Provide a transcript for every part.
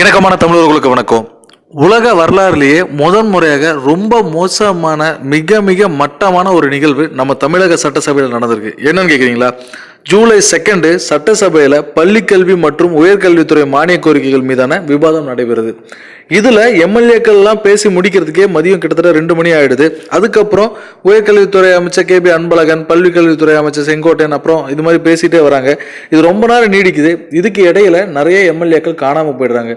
இணக்கமான தமிழர்களுக்கு வணக்கம். உலக வரலாறுலேயே முதன் முறையாக ரொம்ப மோசமான மிக மிக மட்டமான ஒரு நிகழ்வு நம்ம தமிழக சட்டசபையில் நடந்திருக்கு. என்னன்னு கேட்குறீங்களா ஜூலை செகண்டு சட்டசபையில் பள்ளிக்கல்வி மற்றும் உயர்கல்வித்துறை மானிய கோரிக்கைகள் மீதான விவாதம் நடைபெறுது. இதில் எம்எல்ஏக்கள்லாம் பேசி முடிக்கிறதுக்கே மதியம் கிட்டத்தட்ட ரெண்டு மணி ஆகிடுது அதுக்கப்புறம் உயர்கல்வித்துறை அமைச்சர் கே பி அன்பழகன் பள்ளிக்கல்வித்துறை அமைச்சர் செங்கோட்டையன் அப்புறம் இது மாதிரி பேசிகிட்டே வராங்க. இது ரொம்ப நேரம் நீடிக்குது. இதுக்கு இடையில நிறைய எம்எல்ஏக்கள் காணாமல் போயிடுறாங்க.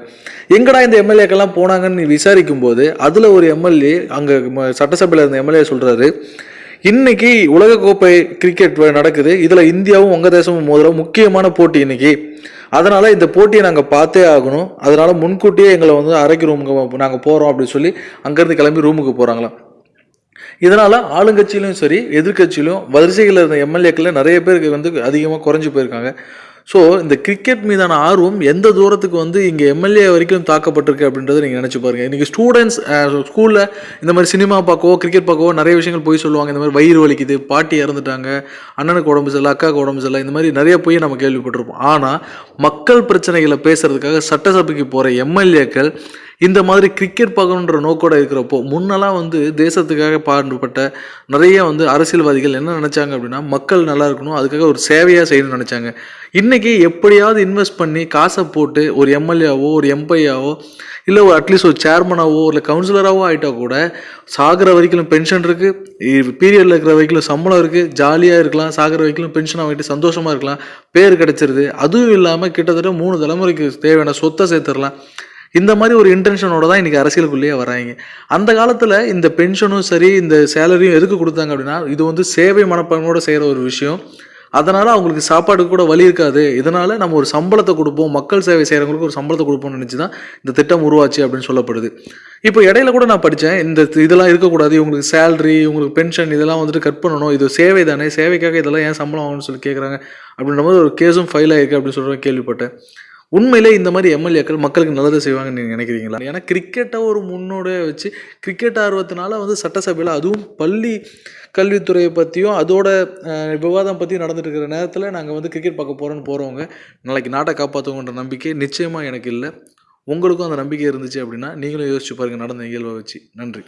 எங்கடா இந்த எம்எல்ஏக்கள்லாம் போனாங்கன்னு விசாரிக்கும் போது அதில் ஒரு எம்எல்ஏ அங்கே சட்டசபையில் இருந்த எம்எல்ஏ சொல்கிறாரு இன்னைக்கு உலகக்கோப்பை கிரிக்கெட் நடக்குது. இதில் இந்தியாவும் வங்கதேசமும் மோதுற முக்கியமான போட்டி இன்னைக்கு. அதனால் இந்த போட்டியை நாங்கள் பார்த்தே ஆகணும். அதனால் முன்கூட்டியே எங்களை வந்து அரைக்கு ரூமுக்கு நாங்கள் போகிறோம் அப்படின்னு சொல்லி அங்கேருந்து கிளம்பி ரூமுக்கு போகிறாங்களாம் இதனால் ஆளுங்கட்சியிலும் சரி எதிர்கட்சியிலும் வரிசைகளில் இருந்த எம்எல்ஏக்களில் நிறைய பேருக்கு வந்து அதிகமாக குறைஞ்சி போயிருக்காங்க. ஸோ இந்த கிரிக்கெட் மீதான ஆர்வம் எந்த தூரத்துக்கு வந்து இங்கே எம்எல்ஏ வரைக்கும் தாக்கப்பட்டிருக்கு அப்படின்றத நீங்கள் நினச்சி பாருங்கள் இன்றைக்கி ஸ்டூடெண்ட்ஸ் ஸ்கூலில் இந்த மாதிரி சினிமா பார்க்கவோ கிரிக்கெட் பார்க்கவோ நிறைய விஷயங்கள் போய் சொல்லுவாங்க. இந்த மாதிரி வயிறு வலிக்குது பாட்டி இறந்துட்டாங்க அண்ணனுக்கு உடம்பு சரியில்லை அக்காவுக்கு உடம்பு சரியில்லை இந்த மாதிரி நிறைய போய் நம்ம கேள்விப்பட்டிருப்போம். ஆனால் மக்கள் பிரச்சனைகளை பேசுகிறதுக்காக சட்டசபைக்கு போகிற எம்எல்ஏக்கள் இந்த மாதிரி கிரிக்கெட் பார்க்கணுன்ற நோக்கோட இருக்கிறப்போ முன்னெல்லாம் வந்து தேசத்துக்காக பாடுபட்ட நிறைய வந்து அரசியல்வாதிகள் என்ன நினச்சாங்க அப்படின்னா மக்கள் நல்லா இருக்கணும் அதுக்காக ஒரு சேவையாக செய்யணும்னு நினச்சாங்க. இன்றைக்கி எப்படியாவது இன்வெஸ்ட் பண்ணி காசை போட்டு ஒரு எம்எல்ஏவோ ஒரு எம்பையாவோ இல்லை ஒரு அட்லீஸ்ட் ஒரு சேர்மனாவோ இல்லை கவுன்சிலராகவோ ஆகிட்டா கூட சாகிற வரைக்கும் பென்ஷன் இருக்குது பீரியடில் இருக்கிற வரைக்கும் சம்பளம் இருக்குது ஜாலியாக இருக்கலாம் சாகிற வரைக்கும் பென்ஷன் வாங்கிட்டு சந்தோஷமாக இருக்கலாம். பேர் கிடைச்சிருது. அதுவும் இல்லாமல் கிட்டத்தட்ட மூணு தலைமுறைக்கு தேவையான சொத்தை சேர்த்துடலாம். இந்த மாதிரி ஒரு இன்டென்ஷனோட தான் இன்றைக்கி அரசியலுக்குள்ளேயே வராங்க. அந்த காலத்தில் இந்த பென்ஷனும் சரி இந்த சேலரியும் எதுக்கு கொடுத்தாங்க அப்படின்னா இது வந்து சேவை மனப்பான்மையோட செய்கிற ஒரு விஷயம். அதனால் அவங்களுக்கு சாப்பாடு கூட வழி இருக்காது. இதனால் நம்ம ஒரு சம்பளத்தை கொடுப்போம். மக்கள் சேவை செய்கிறவங்களுக்கு ஒரு சம்பளத்தை கொடுப்போம்னு நினச்சி தான் இந்த திட்டம் உருவாச்சு அப்படின்னு சொல்லப்படுது. இப்போ இடையில கூட நான் படித்தேன் இந்த இதெல்லாம் இருக்கக்கூடாது. இவங்களுக்கு சேலரி இவங்களுக்கு பென்ஷன் இதெல்லாம் வந்துட்டு கட் பண்ணணும். இது சேவை தானே. சேவைக்காக இதெல்லாம் ஏன் சம்பளம் ஆகணும்னு சொல்லி கேட்குறாங்க அப்படின்ற மாதிரி ஒரு கேஸும் ஃபைல் ஆயிருக்கு அப்படின்னு சொல்கிற கேள்விப்பட்டேன். உண்மையிலே இந்த மாதிரி எம்எல்ஏக்கள் மக்களுக்கு நல்லதை செய்வாங்கன்னு நீங்கள் நினைக்கிறீங்களா? ஏன்னா கிரிக்கெட்டை ஒரு முன்னோடியாக வச்சு கிரிக்கெட் ஆர்வத்தினால வந்து சட்டசபையில் அதுவும் பள்ளி கல்வித்துறையை பற்றியும் அதோட விவாதம் பற்றியும் நடந்துட்டு இருக்கிற நேரத்தில் நாங்கள் வந்து கிரிக்கெட் பார்க்க போகிறோன்னு போகிறவங்க நாளைக்கு நாட்டை காப்பாற்றுவோன்ற நம்பிக்கை நிச்சயமாக எனக்கு இல்லை. உங்களுக்கும் அந்த நம்பிக்கை இருந்துச்சு அப்படின்னா நீங்களும் யோசிச்சு பாருங்கள் நடந்த நிகழ்வை வச்சு. நன்றி.